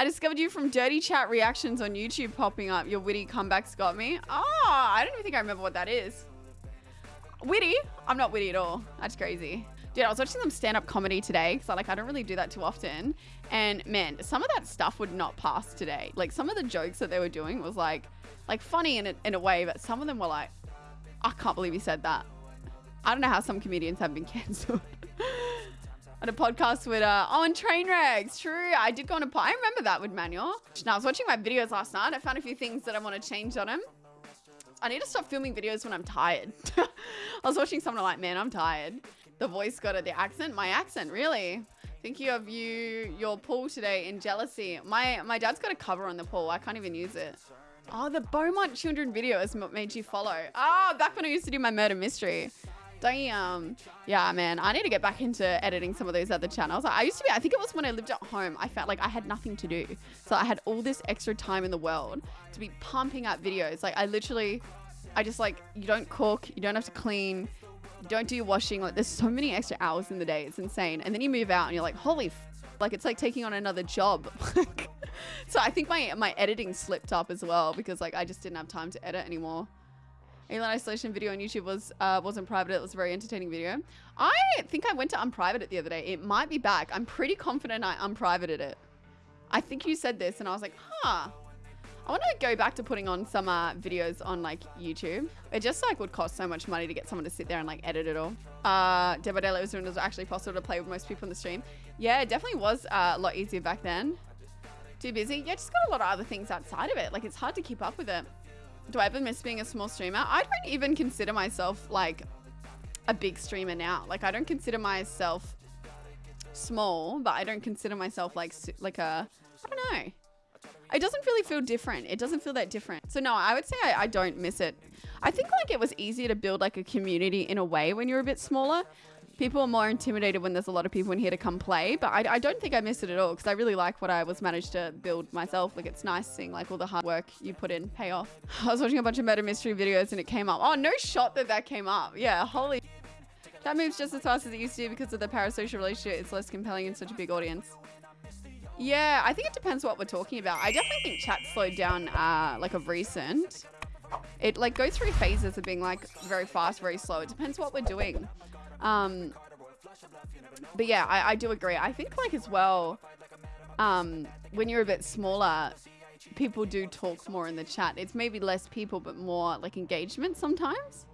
I discovered you from Dirty Chat reactions on YouTube popping up. Your witty comebacks got me. Oh, I don't even think I remember what that is. Witty? I'm not witty at all. That's crazy. Dude, I was watching some stand-up comedy today because I like I don't really do that too often. And man, some of that stuff would not pass today. Like some of the jokes that they were doing was like like funny in a, in a way, but some of them were like, I can't believe he said that. I don't know how some comedians have been cancelled. A podcast with uh oh and Trainwrecks. True, I did go on a pod. I remember that with Manuel. Now I was watching my videos last night. I found a few things that I want to change on him. I need to stop filming videos when I'm tired. I was watching someone like, man, I'm tired. The voice got it, the accent, my accent, really. Thinking of you, your pool today in jealousy. My my dad's got a cover on the pool. I can't even use it. Oh, the Beaumont children video what made you follow. Ah, oh, back when I used to do my murder mystery. Damn. Yeah, man. I need to get back into editing some of those other channels. I used to be, I think it was when I lived at home, I felt like I had nothing to do. So I had all this extra time in the world to be pumping out videos. Like I literally, I just like, you don't cook, you don't have to clean, you don't do your washing. Like there's so many extra hours in the day. It's insane. And then you move out and you're like, holy f like it's like taking on another job. so I think my my editing slipped up as well because like I just didn't have time to edit anymore. Alien Isolation video on YouTube was uh, wasn't private. It was a very entertaining video. I think I went to unprivate it the other day. It might be back. I'm pretty confident I unprivated it. I think you said this, and I was like, huh. I want to go back to putting on some uh, videos on like YouTube. It just like would cost so much money to get someone to sit there and like edit it all. Uh, Daylight was when it was actually possible to play with most people in the stream. Yeah, it definitely was uh, a lot easier back then. Too busy? Yeah, just got a lot of other things outside of it. Like it's hard to keep up with it do I ever miss being a small streamer? I don't even consider myself like a big streamer now. Like I don't consider myself small, but I don't consider myself like like a I don't know. It doesn't really feel different. It doesn't feel that different. So no, I would say I, I don't miss it. I think like it was easier to build like a community in a way when you're a bit smaller people are more intimidated when there's a lot of people in here to come play. But I, I don't think I miss it at all because I really like what I was managed to build myself. Like it's nice seeing like all the hard work you put in pay off. I was watching a bunch of murder mystery videos and it came up. Oh, no shot that that came up. Yeah, holy. That moves just as fast as it used to because of the parasocial relationship. It's less compelling in such a big audience. Yeah, I think it depends what we're talking about. I definitely think chat slowed down uh, like of recent. It like goes through phases of being like very fast, very slow. It depends what we're doing. Um, but yeah, I, I do agree. I think like as well, um, when you're a bit smaller, people do talk more in the chat. It's maybe less people, but more like engagement sometimes.